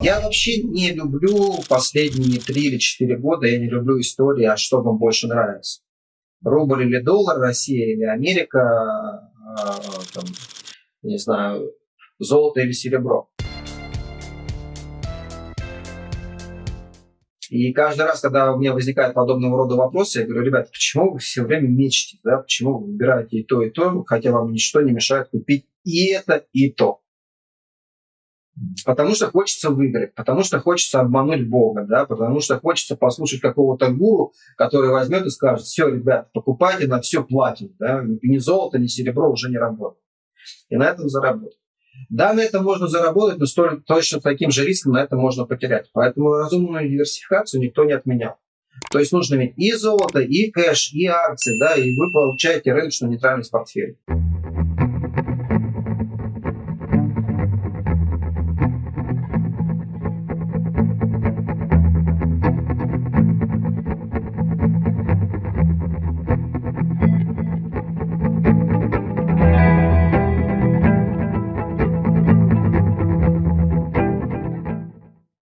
Я вообще не люблю последние три или четыре года, я не люблю истории, а что вам больше нравится. Рубль или доллар, Россия или Америка, а, там, не знаю, золото или серебро. И каждый раз, когда у меня возникает подобного рода вопросы, я говорю, ребят, почему вы все время мечтаете, да? почему вы выбираете и то, и то, хотя вам ничто не мешает купить и это, и то. Потому что хочется выиграть, потому что хочется обмануть Бога, да, потому что хочется послушать какого-то гуру, который возьмет и скажет, все, ребят, покупайте на все платим, да, ни золото, ни серебро уже не работает. И на этом заработать. Да, на этом можно заработать, но столь, точно таким же риском на этом можно потерять. Поэтому разумную диверсификацию никто не отменял. То есть нужно иметь и золото, и кэш, и акции, да, и вы получаете рыночную нейтральность портфеля.